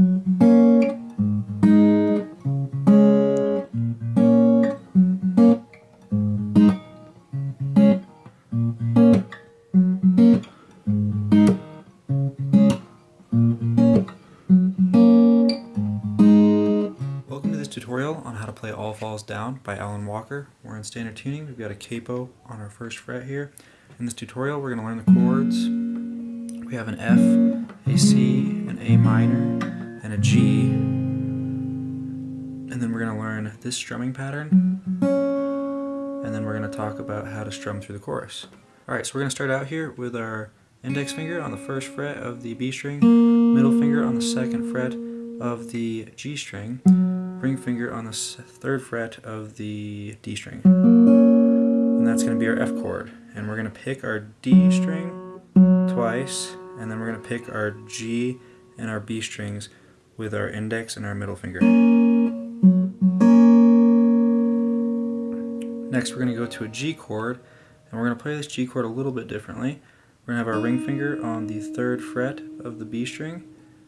Welcome to this tutorial on how to play All Falls Down by Alan Walker. We're in standard tuning. We've got a capo on our first fret here. In this tutorial we're going to learn the chords. We have an F, a C, an A minor, and a G. And then we're going to learn this strumming pattern. And then we're going to talk about how to strum through the chorus. Alright, so we're going to start out here with our index finger on the first fret of the B string, middle finger on the second fret of the G string, ring finger on the third fret of the D string. And that's going to be our F chord. And we're going to pick our D string twice, and then we're going to pick our G and our B strings with our index and our middle finger. Next we're going to go to a G chord, and we're going to play this G chord a little bit differently. We're going to have our ring finger on the third fret of the B string,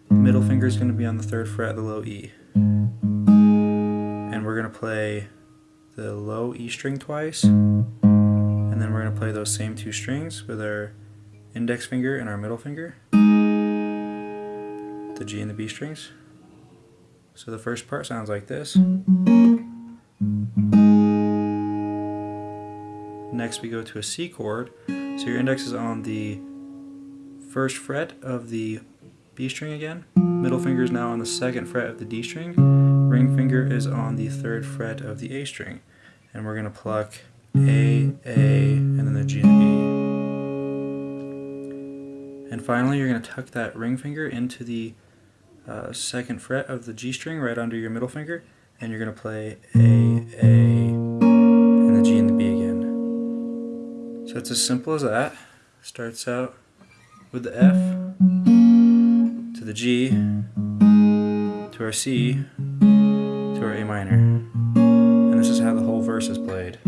middle finger is going to be on the third fret of the low E. And we're going to play the low E string twice, and then we're going to play those same two strings with our index finger and our middle finger, the G and the B strings. So the first part sounds like this. Next we go to a C chord. So your index is on the first fret of the B string again. Middle finger is now on the second fret of the D string. Ring finger is on the third fret of the A string. And we're going to pluck A, A, and then the G and B. And finally you're going to tuck that ring finger into the uh, second fret of the G string right under your middle finger. And you're going to play A, A, and the G and the B again. So it's as simple as that. Starts out with the F to the G, to our C, to our A minor. And this is how the whole verse is played.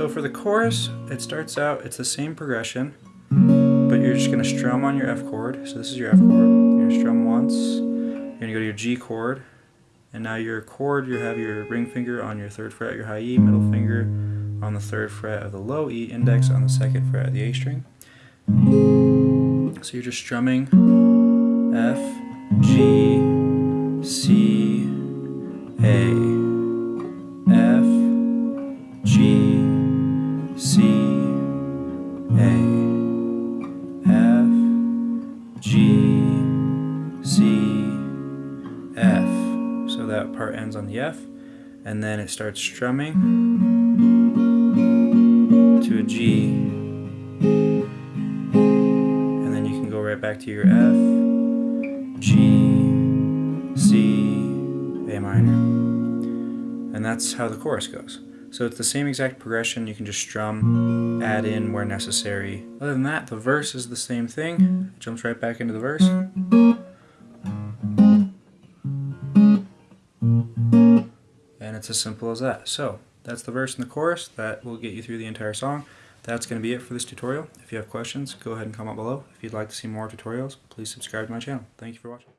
So for the chorus, it starts out, it's the same progression, but you're just going to strum on your F chord. So this is your F chord You're going to strum once. You're going to go to your G chord. And now your chord, you have your ring finger on your third fret, your high E, middle finger on the third fret of the low E, index on the second fret of the A string. So you're just strumming F, G, C, A, F, G, C, F. So that part ends on the F. And then it starts strumming to a G. And then you can go right back to your F, G, C, A minor. And that's how the chorus goes. So it's the same exact progression, you can just strum, add in where necessary. Other than that, the verse is the same thing. It jumps right back into the verse. And it's as simple as that. So that's the verse and the chorus. That will get you through the entire song. That's going to be it for this tutorial. If you have questions, go ahead and comment below. If you'd like to see more tutorials, please subscribe to my channel. Thank you for watching.